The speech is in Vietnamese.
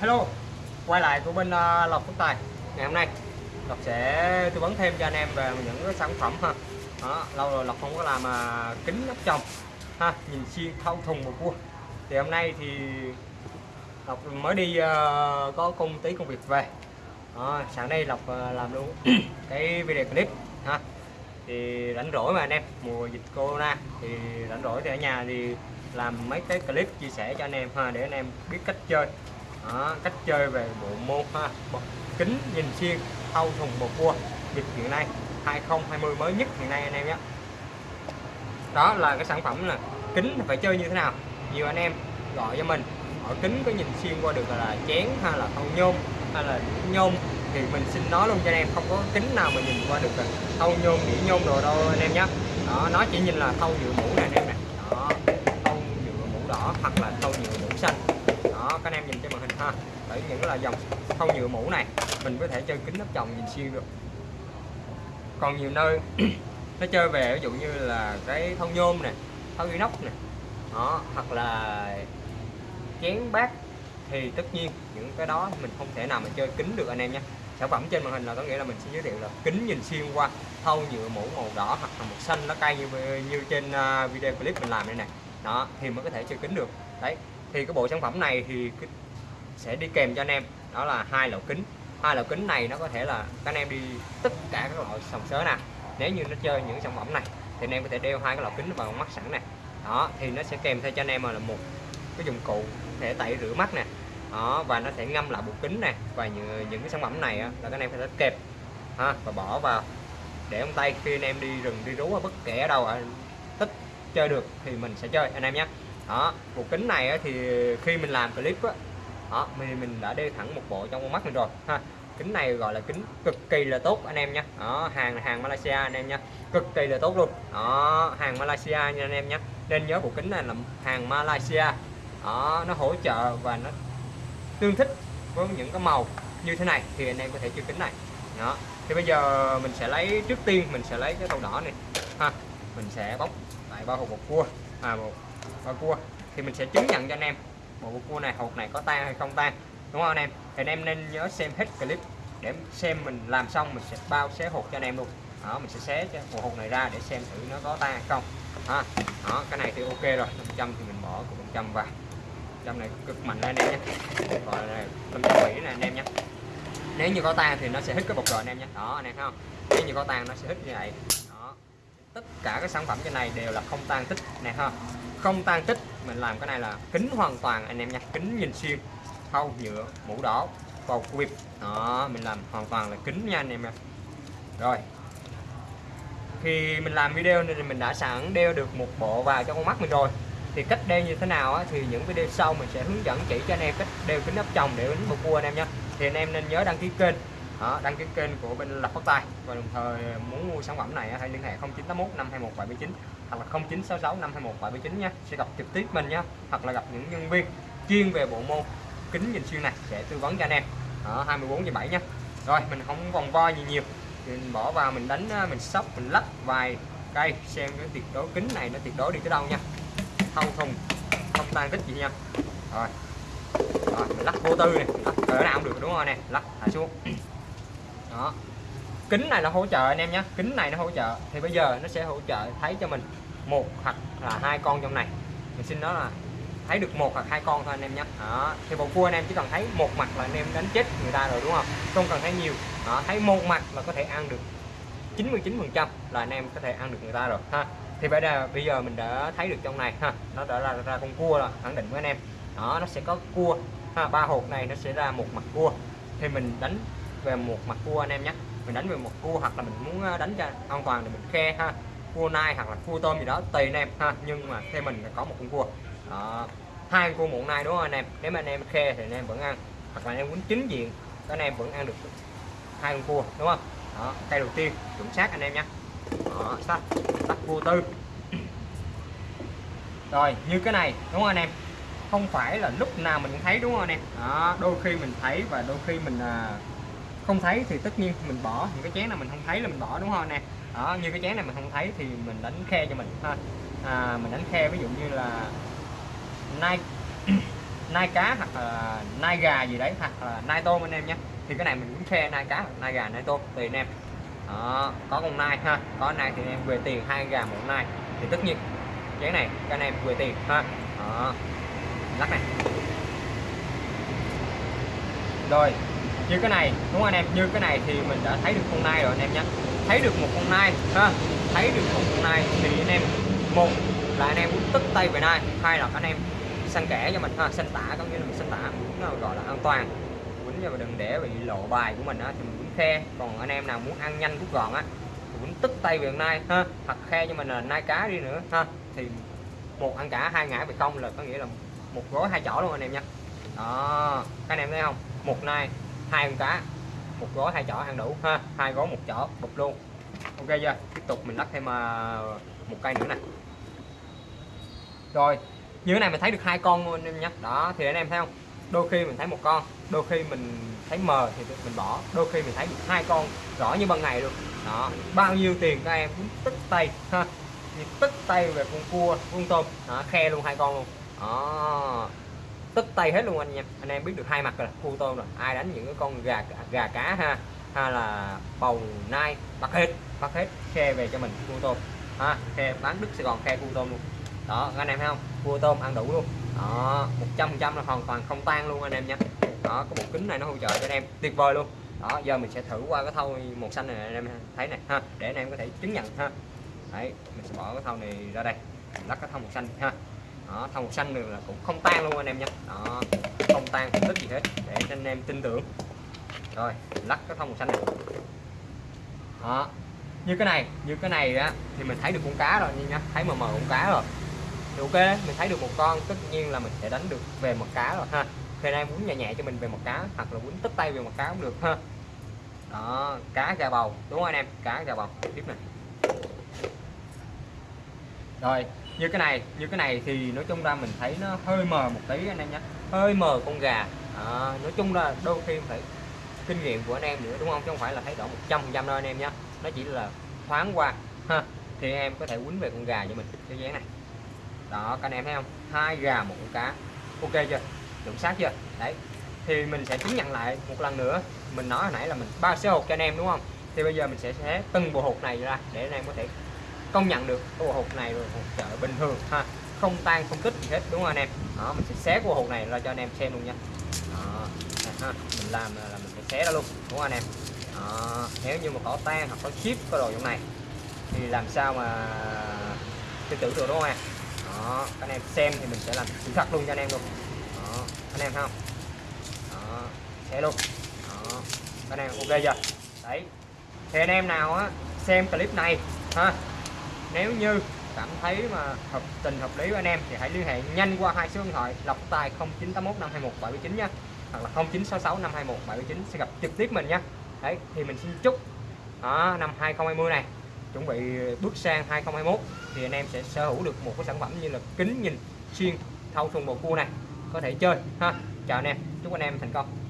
Hello quay lại của bên uh, Lộc Phúc Tài. Ngày hôm nay Lộc sẽ tư vấn thêm cho anh em về những cái sản phẩm ha. Đó, lâu rồi Lộc không có làm uh, kính ốc chồng ha nhìn xuyên thâu thùng một cua thì hôm nay thì Lộc mới đi uh, có công tí công việc về. Đó, sáng nay Lộc uh, làm luôn cái video clip ha. Thì rảnh rỗi mà anh em mùa dịch corona thì rảnh rỗi thì ở nhà thì làm mấy cái clip chia sẻ cho anh em ha để anh em biết cách chơi đó, cách chơi về bộ môn ha kính nhìn xuyên thâu thùng bột cua dịch hiện nay 2020 mới nhất hiện nay anh em nhé. Đó là cái sản phẩm là kính phải chơi như thế nào? Nhiều anh em gọi cho mình ở kính có nhìn xuyên qua được là chén hay là thâu nhôm hay là nhôm thì mình xin nói luôn cho anh em không có kính nào mà nhìn qua được thâu nhôm đĩa nhôm đồ đâu anh em nhé. Đó nó chỉ nhìn là thâu nhựa mũ này anh em này đó thâu nhựa mũ đỏ hoặc là thâu nhựa mũ xanh đó các anh em nhìn trên màn hình ha. Đấy những là dòng thau nhựa mũ này, mình có thể chơi kính nắp chồng nhìn xuyên được. Còn nhiều nơi nó chơi về, ví dụ như là cái thau nhôm nè thau inox nè đó, hoặc là chén bát, thì tất nhiên những cái đó mình không thể nào mà chơi kính được anh em nhé sản phẩm trên màn hình là có nghĩa là mình sẽ giới thiệu là kính nhìn xuyên qua thau nhựa mũ màu đỏ hoặc là màu xanh, nó cay như như trên à, video clip mình làm đây này đó, thì mới có thể chơi kính được. Đấy thì cái bộ sản phẩm này thì sẽ đi kèm cho anh em. Đó là hai lỗ kính. Hai lỗ kính này nó có thể là các anh em đi tất cả các loại sòng sớ nè. Nếu như nó chơi những sản phẩm này thì anh em có thể đeo hai cái lỗ kính vào mắt sẵn này đó thì nó sẽ kèm theo cho anh em là một cái dụng cụ để tẩy rửa mắt nè. Đó và nó sẽ ngâm lại bộ kính này và những, những cái sản phẩm này á, là các anh em phải kẹp ha, và bỏ vào. Để ông tay khi anh em đi rừng đi rú bất kể ở đâu ở tích chơi được thì mình sẽ chơi anh em nhé đó bộ kính này thì khi mình làm clip á, đó mình mình đã đeo thẳng một bộ trong con mắt mình rồi ha. Kính này gọi là kính cực kỳ là tốt anh em nhé đó hàng hàng Malaysia anh em nhé cực kỳ là tốt luôn. Đó hàng Malaysia nha anh em nhé nên nhớ bộ kính này là hàng Malaysia. Đó nó hỗ trợ và nó tương thích với những cái màu như thế này thì anh em có thể chơi kính này. Đó thì bây giờ mình sẽ lấy trước tiên mình sẽ lấy cái tàu đỏ này ha. Mình sẽ bóc lại bao hộp một cua à một và cua, thì mình sẽ chứng nhận cho anh em. Bộ cua này hộp này có tan hay không tan, đúng không anh em? Thì anh em nên nhớ xem hết clip để xem mình làm xong, mình sẽ bao xé hộp cho anh em luôn. Đó, mình sẽ xé cho bộ hộp này ra để xem thử nó có tan hay không. Ha, đó, cái này thì ok rồi. 500 thì mình bỏ của 500 vào. Trăm này cực mạnh lên anh em nhé. Gọi là 500 mỹ này anh em nhé. Nếu như có tan thì nó sẽ hít cái bột rồi anh em nhé. Đó, anh em thấy không? Nếu như có tan nó sẽ hít như vậy tất cả các sản phẩm trên này đều là không tan tích này ha. Không tan tích mình làm cái này là kính hoàn toàn anh em nha kính nhìn xuyên khâu nhựa mũ đỏ bầu quịp đó mình làm hoàn toàn là kính nha anh em nha. Rồi. Khi mình làm video này thì mình đã sẵn đeo được một bộ vào cho con mắt mình rồi. Thì cách đeo như thế nào á, thì những video sau mình sẽ hướng dẫn chỉ cho anh em cách đeo kính áp tròng để đánh bầu cua anh em nhé thì anh em nên nhớ đăng ký kênh đó, đăng ký kênh của bên lập phát tay và đồng thời muốn mua sản phẩm này hãy liên hệ 0981 521 779 hoặc là 0966 521 779 nha. Sẽ gặp trực tiếp mình nhé hoặc là gặp những nhân viên chuyên về bộ môn kính nhìn xuyên này sẽ tư vấn cho anh em. Ở 24 giờ 7 nhé rồi mình không vòng vo gì nhiều. Mình bỏ vào mình đánh mình sóc mình lắp vài cây xem cái tuyệt đối kính này nó tuyệt đối đi tới đâu nha. Thâu thùng không tan tích gì nha. Rồi. Rồi mình lắc vô tư này. Lắc cỡ nào cũng được đúng không nè? Lắc thả xuống đó. Kính này nó hỗ trợ anh em nhé. Kính này nó hỗ trợ. Thì bây giờ nó sẽ hỗ trợ thấy cho mình một hoặc là hai con trong này. Mình xin đó là thấy được một hoặc hai con thôi anh em nhé. Đó. Thì bộ cua anh em chỉ cần thấy một mặt là anh em đánh chết người ta rồi, đúng không? Không cần thấy nhiều. Đó. Thấy một mặt là có thể ăn được 99 phần trăm là anh em có thể ăn được người ta rồi, ha. Thì bây giờ bây giờ mình đã thấy được trong này, ha. Nó đã ra ra con cua rồi, khẳng định với anh em. Đó, nó sẽ có cua, ha. Ba hộp này nó sẽ ra một mặt cua. Thì mình đánh về một mặt cua anh em nhé. Mình đánh về một cua hoặc là mình muốn ờ, đánh cho an toàn thì mình khe ha. Cua nai hoặc là cua tôm gì đó tùy anh em ha. Nhưng mà theo mình là có một con cua. Đó. hai cua muộn nai đúng không anh em? Nếu mà anh em khe thì anh em vẫn ăn. Hoặc là anh em muốn chính diện các anh em vẫn ăn được hai con cua đúng không? Đó tay đầu tiên chuẩn xác anh em nhé. Đó sắt sắt cua tư. Rồi như cái này đúng không anh em? Không phải là lúc nào mình cũng thấy đúng không anh em? Đó, đôi khi mình thấy và đôi khi mình à, không thấy thì tất nhiên mình bỏ. Những cái chén nào mình không thấy là mình bỏ đúng không nè? Đó như cái chén này mình không thấy thì mình đánh khe cho mình ha. À, mình đánh khe ví dụ như là nai nai cá hoặc là nai gà gì đấy hoặc là nai tôm anh em nhé. Thì cái này mình cũng khe nai cá hoặc nai gà nai tôm tùy anh em. Đó, có con nai ha. Có nai thì em về tiền hai gà một nai. Thì tất nhiên chén này cái anh em về tiền ha. Đó. lắc này. Rồi như cái này, đúng không anh em? Như cái này thì mình đã thấy được con nai rồi anh em nhé. Thấy được một con nai, ha? Thấy được một con nai thì anh em, một là anh em muốn tức tay về nai, hai là anh em săn kẻ cho mình, ha? Săn tả, có nghĩa là mình săn tả, muốn ờ, gọi là an toàn. Quýnh cho mình đừng để bị lộ bài của mình á, thì mình quýnh khe. Còn anh em nào muốn ăn nhanh rút gọn á, thì quýnh tức tay về nai, ha? Thật khe cho mình là nai cá đi nữa, ha? Thì một ăn cả, hai ngã về không là có nghĩa là một gói hai chỏ luôn anh em nha đó, các anh em thấy không? Một nai hai con cá một gói hai chỏ ăn đủ ha hai gói một chỏ bụp luôn. Ok chưa? Tiếp tục mình lắc thêm ờ, một cây nữa này rồi như thế này mình thấy được hai con luôn em nhé đó thì anh em thấy không? Đôi khi mình thấy một con đôi khi mình thấy mờ thì mình bỏ. Đôi khi mình thấy được hai con rõ như ban ngày luôn. Đó bao nhiêu tiền các em cũng tức tay ha. Thì tức tay về con cua con tôm. Đó, khe luôn hai con luôn. Đó tức tay hết luôn anh em. Anh em biết được hai mặt rồi cua tôm rồi. Ai đánh những cái con gà gà cá ha hay là bầu nai, bắt hết bắt hết, khe về cho mình cua tôm. Ha, khe bán đức sài gòn, khe cua tôm luôn. Đó anh em thấy không? Cua tôm, ăn đủ luôn. Đó, một trăm trăm là hoàn toàn không tan luôn anh em nha đó, có một kính này nó hỗ trợ cho anh em tuyệt vời luôn. Đó, giờ mình sẽ thử qua cái thau màu xanh này, anh em thấy này, ha, để anh em có thể chứng nhận, ha. Đấy, mình sẽ bỏ cái thau này ra đây lắc cái thau màu xanh, ha đó, thau màu xanh được là cũng không tan luôn anh em nhé. Đó, không tan không tích gì hết, để cho anh em tin tưởng. Rồi, lắc cái thau màu xanh này. Đó, như cái này, như cái này á, thì mình thấy được con cá rồi nha thấy mờ mờ con cá rồi. Thì ok mình thấy được một con, tất nhiên là mình sẽ đánh được về một cá rồi, ha. Thì em muốn nhẹ nhẹ cho mình về một cá, hoặc là muốn tất tay về một cá cũng được, ha. Đó, cá gà bầu, đúng không anh em? Cá gà bầu, tiếp này. Rồi như cái này như cái này thì nói chung ra mình thấy nó hơi mờ một tí anh em nhé. Hơi mờ con gà. À, nói chung là đôi khi phải kinh nghiệm của anh em nữa đúng không? Chứ không phải là thấy rõ 100 trăm đâu anh em nhé. Nó chỉ là thoáng qua. Ha thì em có thể quýnh về con gà cho mình. Cái dáng này. Đó các anh em thấy không? Hai gà một con cá. Ok chưa? Chuẩn xác chưa? Đấy. Thì mình sẽ chứng nhận lại một lần nữa. Mình nói hồi nãy là mình ba số hộp cho anh em đúng không? Thì bây giờ mình sẽ xé từng bộ hộp này ra để anh em có thể công nhận được. Bộ hột này rồi hột chợ bình thường ha. Không tan không kích gì hết đúng không anh em? Đó mình sẽ xé của hột này ra cho anh em xem luôn nha. Đó, ha. mình làm là mình sẽ xé ra luôn đúng không anh em? Đó. nếu như mà có tan hoặc có chip có đồ trong này thì làm sao mà tin tưởng được đúng không anh đó anh em xem thì mình sẽ làm sự thật luôn cho anh em luôn. Đó anh em không? Đó xé luôn. Đó anh em ok chưa? Đấy. Thì anh em nào á xem clip này ha nếu như cảm thấy mà hợp tình hợp lý với anh em thì hãy liên hệ nhanh qua hai số điện thoại lọc tài 0981 521 79 nha. Hoặc là 0966 521 79 sẽ gặp trực tiếp mình nha. Đấy thì mình xin chúc đó, năm 2020 này chuẩn bị bước sang 2021 thì anh em sẽ sở hữu được một cái sản phẩm như là kính nhìn xuyên thâu thùng bầu cua này có thể chơi ha. Chào anh em chúc anh em thành công.